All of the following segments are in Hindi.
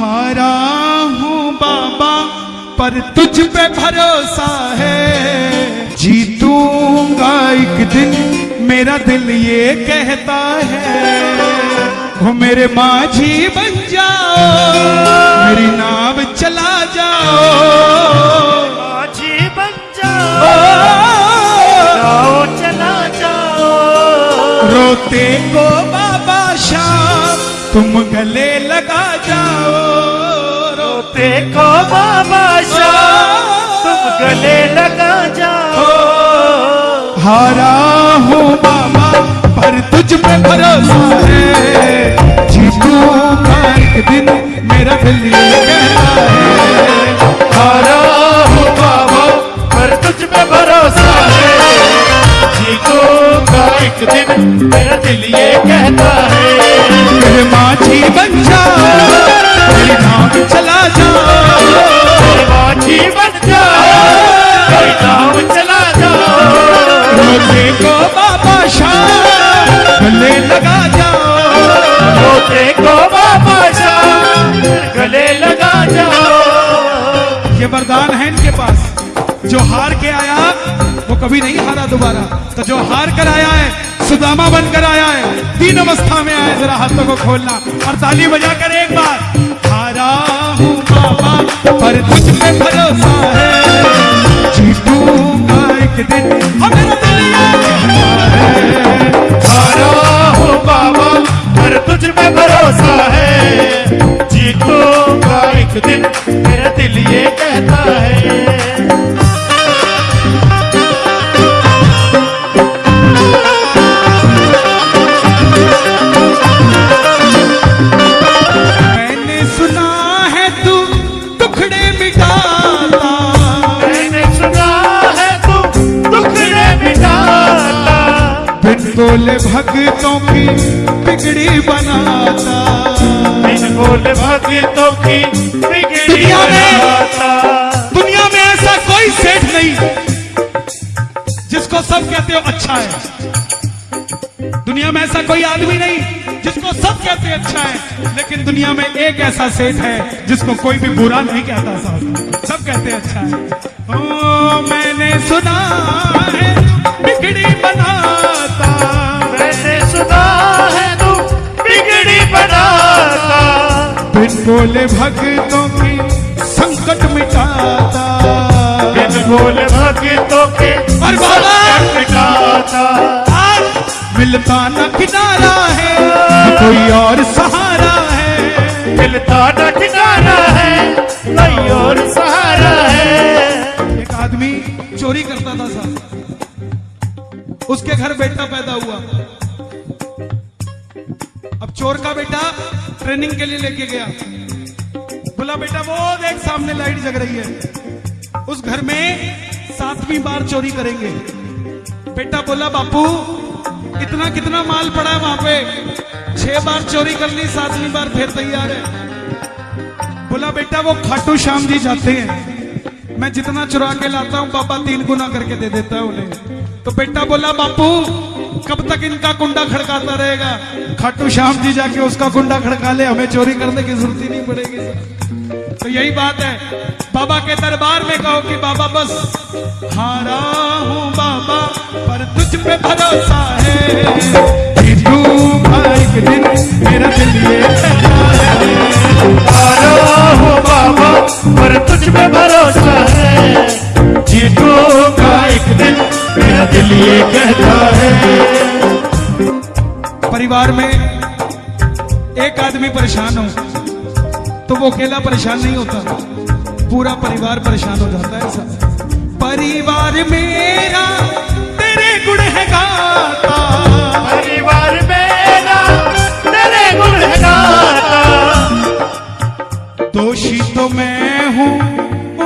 हारा हूँ बाबा पर तुझ पे भरोसा है। जीतूँगा एक दिन मेरा दिल ये कहता है। वो मेरे माझी बन जाओ मेरी नाव चला जाओ। माझी बन जाओ चला जाओ। रोते को बाबा शाम। तुम गले लगा जाओ, रोते को बाबा शाह। तुम गले लगा जाओ। हारा हूँ बाबा, पर तुझ पे भरोसा है। जीतूँगा एक दिन मेरा दिल ये कहता है। हारा हूँ बाबा, पर तुझ पे भरोसा है। जीतूँगा एक दिन मेरा दिल माझी बन चला बाबा शाम गले लगा को बाबा शाह गले लगा जाओ ये वरदान है इनके पास। जो हार के आया, वो कभी नहीं हारा दोबारा। तो जो हार कर आया है, सुदामा बनकर आया है। तीन अवस्था में आए, जरा हाथों को खोलना और ताली बजा कर एक बार, हारा हूँ बाबा पर तुझ में भरोसा है। जीतूँगा एक दिन। बोले भक्तों की बिगड़ी बनाता। बिन बोले भक्तों की बिगड़ी दुनिया में- बनाता। दुनिया में ऐसा कोई सेठ नहीं जिसको सब कहते हो अच्छा है। दुनिया में ऐसा कोई आदमी नहीं जिसको सब कहते हैं अच्छा है लेकिन दुनिया में एक ऐसा सेठ है जिसको कोई भी बुरा नहीं कहता साहब। सब कहते हैं अच्छा है। ओ मैंने सुना बोले भक्तों की संकट मिटाता। बिन बोले भक्तों के संकट मिटाता। मिलता न किनारा है। कोई और सहारा है। मिलता ट्रेनिंग के लिए लेके गया। बोला, बेटा वो देख सामने लाइट जग रही है। उस घर में सातवीं बार चोरी करेंगे। बेटा बोला, बापू, इतना कितना माल पड़ा है वहाँ पे? छह बार चोरी कर ली, सातवीं बार फिर तैयार है। बोला, बेटा, वो खाटू श्याम जी जाते हैं। मैं जितना चुरा के लाता हूँ, पापा तीन गुना करके दे देता है उन्हें। तो बेटा बोला बापू कब तक इनका कुंडा खड़काता रहेगा? खाटू श्याम जी जाके उसका कुंडा खड़का ले हमें चोरी करने की ज़रूरत ही नहीं पड़ेगी। तो यही बात है। बाबा के दरबार में कहो कि बाबा बस हारा हूँ बाबा पर तुझ पे भरोसा है। दिन मेरा दिल ये हारा हूँ बाबा परिवार में एक आदमी परेशान हो तो वो अकेला परेशान नहीं होता। पूरा परिवार परेशान हो जाता है ऐसा। परिवार मेरा तेरे गुण है गाता। परिवार मेरा तेरे गुण है गाता। दोषी तो मैं हूँ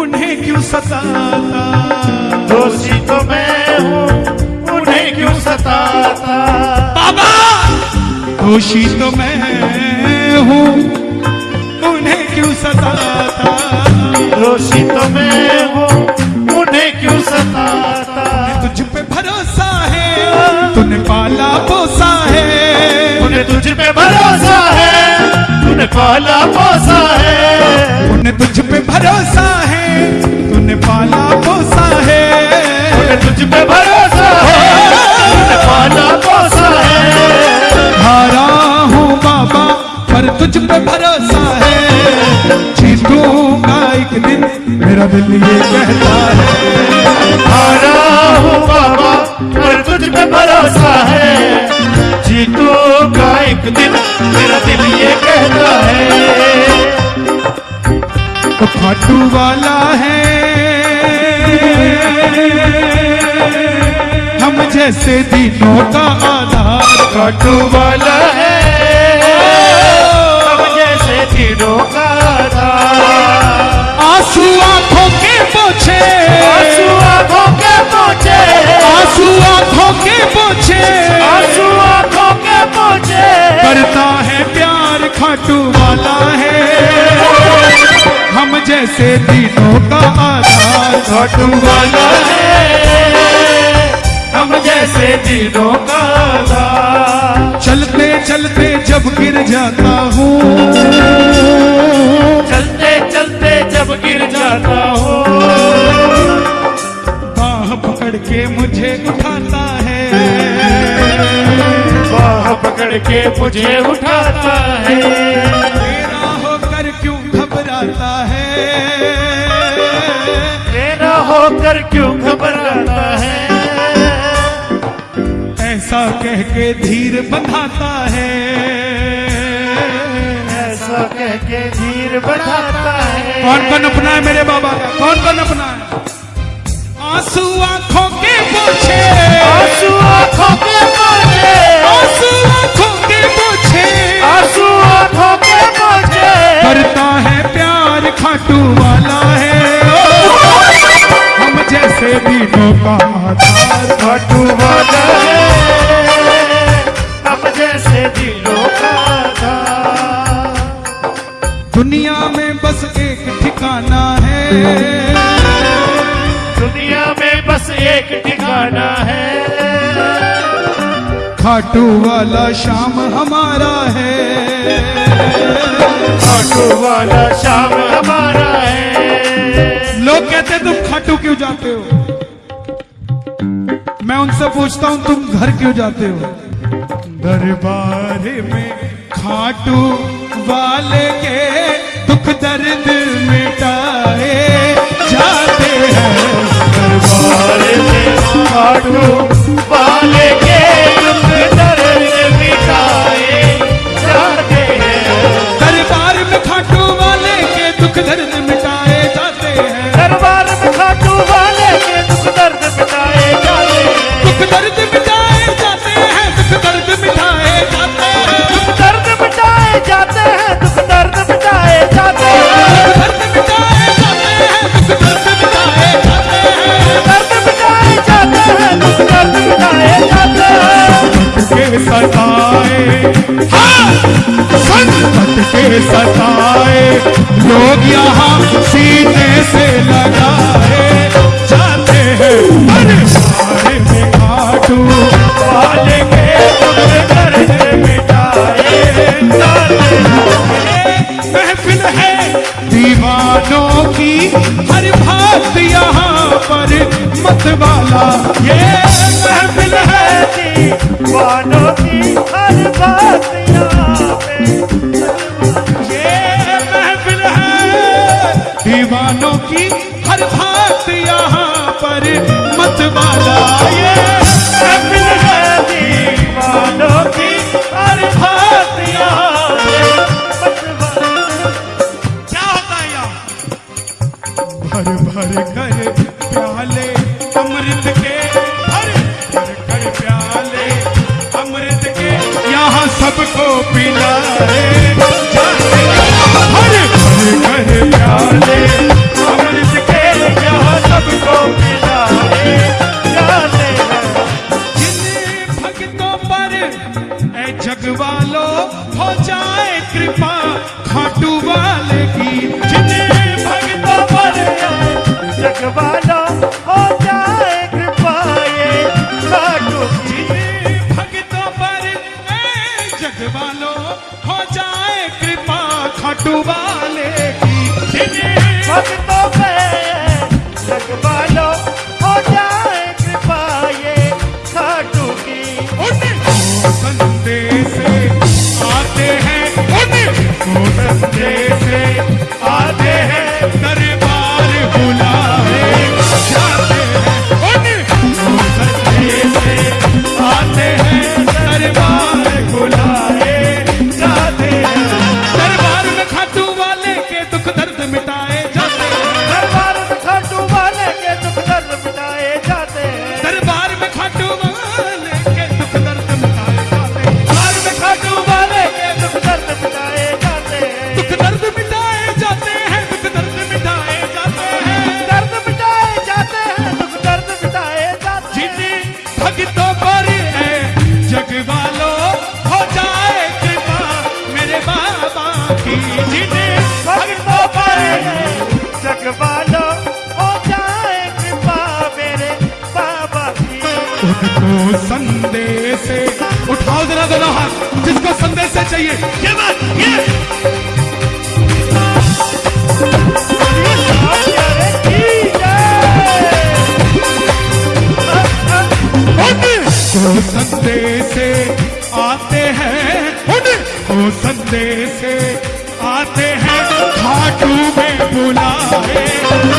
उन्हें क्यों सताता? दोषी तो मैं हूँ उन्हें क्यों सताता? दोषी तो मैं हूँ उन्हें क्यों सताता? तुझ पे भरोसा है तूने पाला पोसा है। उन्हें तुझ पे भरोसा है तूने पाला पोसा है। तुझ पे भरोसा है तूने पाला पोसा है। उन्हें तुझ पे भरोसा दिल ये कहता है। हारा हूँ बाबा, पर तुझ पे भरोसा है। एक दिन मेरा दिल ये कहता है। तो खाटू वाला है। हम जैसे दिनों का आधार काटू वाला है। अब जैसे तीनों का था आँसू जैसे दिनों का आधार काटू वाला है। हम जैसे तीनों का था चलते चलते जब गिर जाता हूँ। चलते चलते जब गिर जाता हूँ। बाह पकड़ के मुझे उठाता है। बाह पकड़ के मुझे उठाता है। होकर क्यों घबराता है? ऐसा कह के धीर बंधाता है। ऐसा कह के धीर बढ़ाता है। कौन कौन अपना है मेरे बाबा? का कौन कौन अपना है? आँसू आँखों के पोछे। आँसू आँखों के पोछे। आँसू आँखों के पोछे। आँसू दुनिया में बस एक ठिकाना है। खाटू वाला शाम हमारा है। खाटू वाला शाम हमारा है। लोग कहते तुम खाटू क्यों जाते हो? मैं उनसे पूछता हूँ तुम घर क्यों जाते हो? दरबार में खाटू वाले के दुख दर्द मिटाए। में खाटू के सताए लोग यहाँ सीने से लगाए जाते हैं। मिटाए। महफिल है, दीवानों की, हर बात यहाँ पर मत वाला ये महफिल है, दीवानों की, हर बात जिसको संदेश उठाओ जरा दोनों हाथ, जिसको संदेश चाहिए। ये बात, ये। को संदेश आते हैं। को संदेश आते हैं। खाटू में बुलाए।